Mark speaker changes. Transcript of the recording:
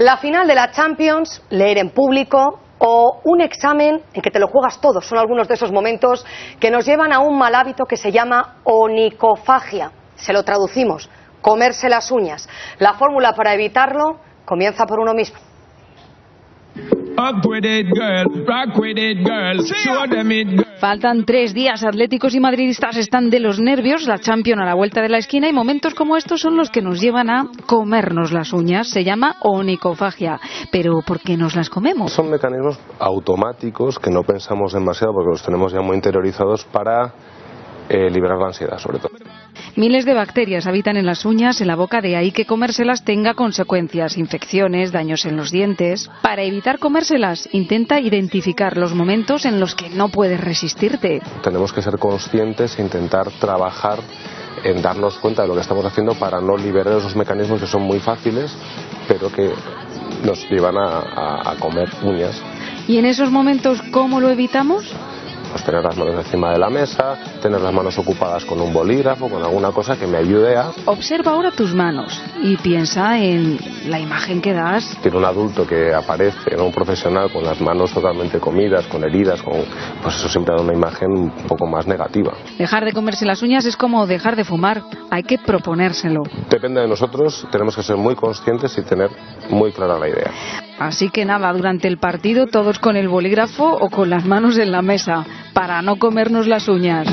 Speaker 1: La final de la Champions, leer en público o un examen en que te lo juegas todo. Son algunos de esos momentos que nos llevan a un mal hábito que se llama onicofagia. Se lo traducimos, comerse las uñas. La fórmula para evitarlo comienza por uno mismo.
Speaker 2: Faltan tres días, atléticos y madridistas están de los nervios, la Champions a la vuelta de la esquina y momentos como estos son los que nos llevan a comernos las uñas. Se llama onicofagia. Pero ¿por qué nos las comemos?
Speaker 3: Son mecanismos automáticos que no pensamos demasiado porque los tenemos ya muy interiorizados para eh, liberar la ansiedad, sobre todo.
Speaker 2: Miles de bacterias habitan en las uñas, en la boca, de ahí que comérselas tenga consecuencias, infecciones, daños en los dientes. Para evitar comérselas, intenta identificar los momentos en los que no puedes resistirte.
Speaker 3: Tenemos que ser conscientes e intentar trabajar en darnos cuenta de lo que estamos haciendo para no liberar esos mecanismos que son muy fáciles, pero que nos llevan a, a comer uñas.
Speaker 2: ¿Y en esos momentos cómo lo evitamos?
Speaker 3: Pues tener las manos encima de la mesa, tener las manos ocupadas con un bolígrafo, con alguna cosa que me ayude a...
Speaker 2: Observa ahora tus manos y piensa en la imagen que das.
Speaker 3: Tiene un adulto que aparece, ¿no? un profesional con las manos totalmente comidas, con heridas, con... pues eso siempre da una imagen un poco más negativa.
Speaker 2: Dejar de comerse las uñas es como dejar de fumar, hay que proponérselo.
Speaker 3: Depende de nosotros, tenemos que ser muy conscientes y tener muy clara la idea.
Speaker 2: Así que nada, durante el partido todos con el bolígrafo o con las manos en la mesa para no comernos las uñas.